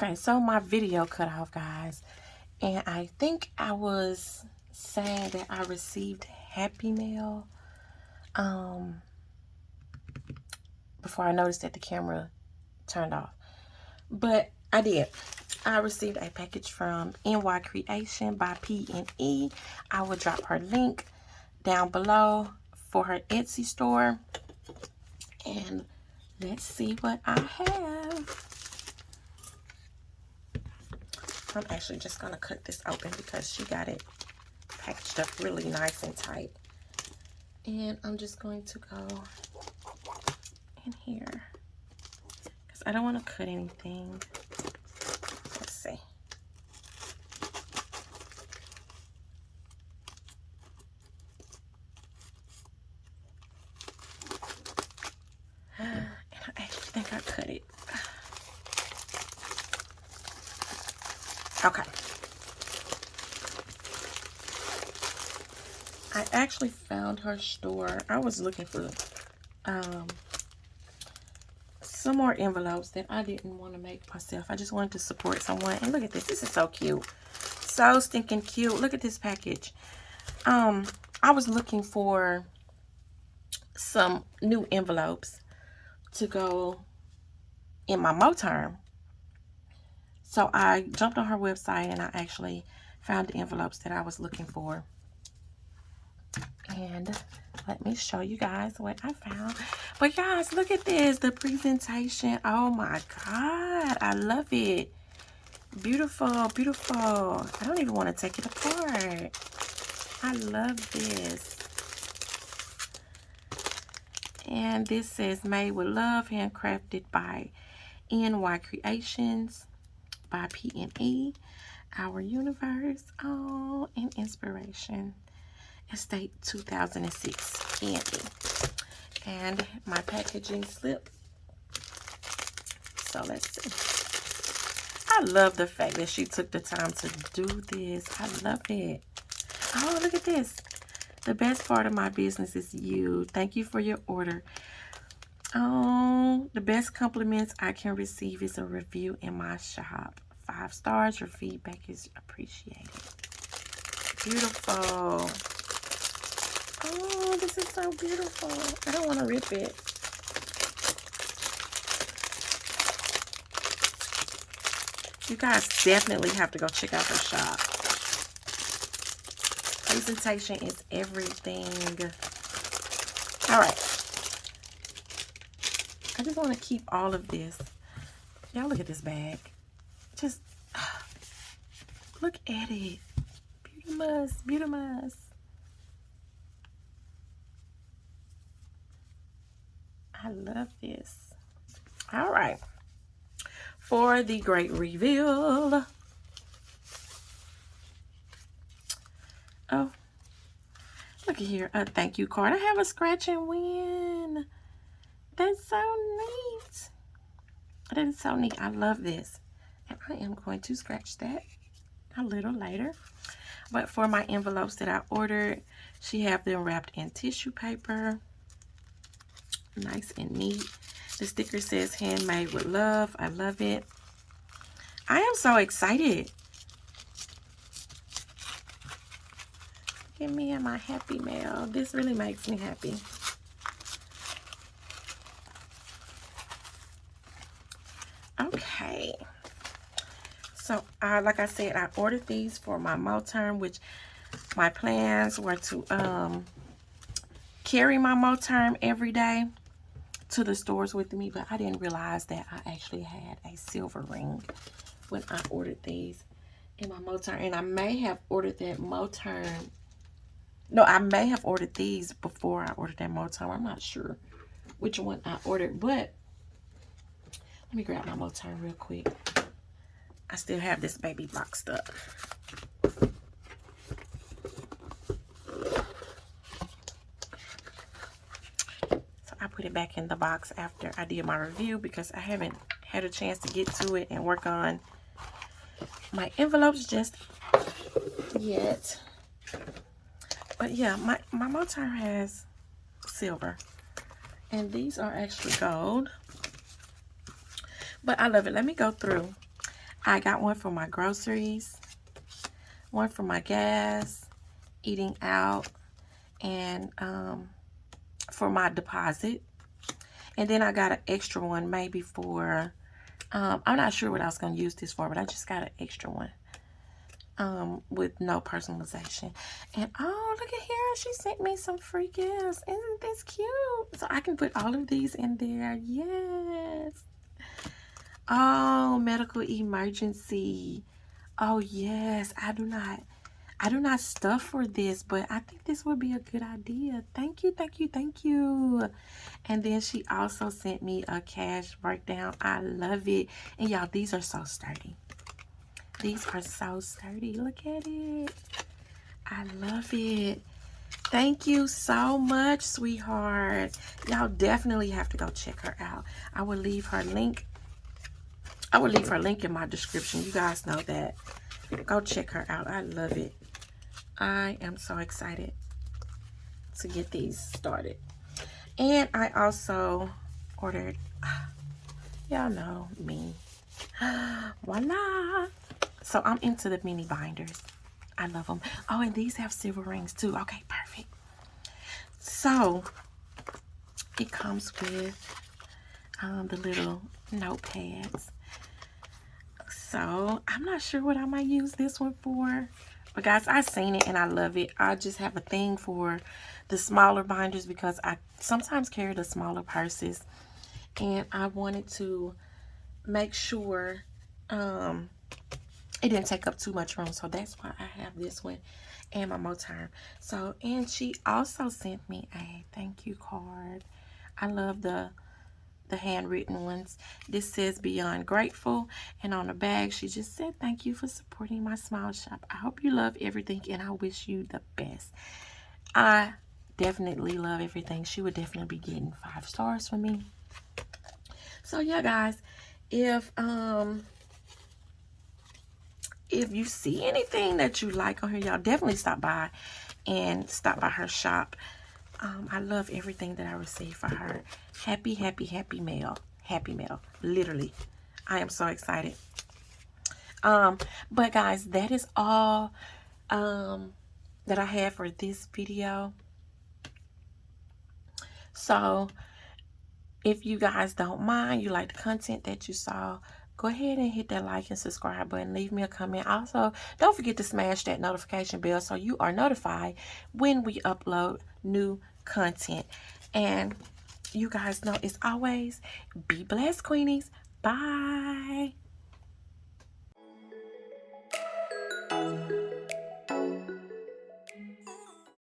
Okay, so my video cut off, guys. And I think I was saying that I received Happy Mail um, before I noticed that the camera turned off. But I did. I received a package from NY Creation by P&E. I will drop her link down below for her Etsy store. And let's see what I have. I'm actually just going to cut this open because she got it packaged up really nice and tight. And I'm just going to go in here because I don't want to cut anything. Let's see. And I actually think I cut it. Okay. I actually found her store. I was looking for um, some more envelopes that I didn't want to make myself. I just wanted to support someone. And look at this. This is so cute. So stinking cute. Look at this package. Um, I was looking for some new envelopes to go in my Moterm so I jumped on her website and I actually found the envelopes that I was looking for. And let me show you guys what I found. But guys, look at this. The presentation. Oh my God. I love it. Beautiful, beautiful. I don't even want to take it apart. I love this. And this says made with love, handcrafted by NY Creations by P&E, Our Universe, oh, and Inspiration, Estate 2006 Candy. And my packaging slip. So let's see. I love the fact that she took the time to do this. I love it. Oh, look at this. The best part of my business is you. Thank you for your order. Oh, the best compliments I can receive is a review in my shop. Five stars. Your feedback is appreciated. Beautiful. Oh, this is so beautiful. I don't want to rip it. You guys definitely have to go check out her shop. Presentation is everything. All right. Want to keep all of this. Y'all look at this bag. Just look at it. Beautimus, beautimus. I love this. All right. For the great reveal. Oh, look at here. A thank you card. I have a scratch and win. That's so neat. That is so neat. I love this. And I am going to scratch that a little later. But for my envelopes that I ordered, she have them wrapped in tissue paper. Nice and neat. The sticker says handmade with love. I love it. I am so excited. Give me my happy mail. This really makes me happy. Okay. So, uh, like I said, I ordered these for my Moterm, which my plans were to um, carry my Moterm every day to the stores with me, but I didn't realize that I actually had a silver ring when I ordered these in my Moterm. And I may have ordered that Moterm. No, I may have ordered these before I ordered that Moterm. I'm not sure which one I ordered, but let me grab my Moterm real quick. I still have this baby boxed up. So I put it back in the box after I did my review because I haven't had a chance to get to it and work on my envelopes just yet. But yeah, my, my Moterm has silver. And these are actually gold. But I love it. Let me go through I got one for my groceries, one for my gas, eating out, and um, for my deposit. And then I got an extra one maybe for, um, I'm not sure what I was going to use this for, but I just got an extra one um, with no personalization. And oh, look at here. She sent me some free gifts. Isn't this cute? So I can put all of these in there. Yes. Oh, medical emergency. Oh, yes. I do not. I do not stuff for this, but I think this would be a good idea. Thank you, thank you, thank you. And then she also sent me a cash breakdown. I love it. And y'all, these are so sturdy. These are so sturdy. Look at it. I love it. Thank you so much, sweetheart. Y'all definitely have to go check her out. I will leave her link. I will leave her link in my description. You guys know that. Go check her out. I love it. I am so excited to get these started. And I also ordered, y'all know me. Voila. So I'm into the mini binders. I love them. Oh, and these have silver rings too. Okay, perfect. So it comes with um, the little notepads. So I'm not sure what I might use this one for. But guys, I've seen it and I love it. I just have a thing for the smaller binders because I sometimes carry the smaller purses. And I wanted to make sure um, it didn't take up too much room so that's why I have this one and my Moterm so and she also sent me a thank you card I love the the handwritten ones. This says beyond grateful and on the bag she just said thank you for supporting my smile shop. I hope you love everything and I wish you the best. I definitely love everything. She would definitely be getting five stars from me. So yeah guys if um if you see anything that you like on here, y'all definitely stop by and stop by her shop. Um, I love everything that I receive for her. Happy, happy, happy mail. Happy mail. Literally. I am so excited. Um, but guys, that is all um, that I have for this video. So, if you guys don't mind, you like the content that you saw, go ahead and hit that like and subscribe button. Leave me a comment. Also, don't forget to smash that notification bell so you are notified when we upload new content. And you guys know, as always, be blessed, Queenies. Bye.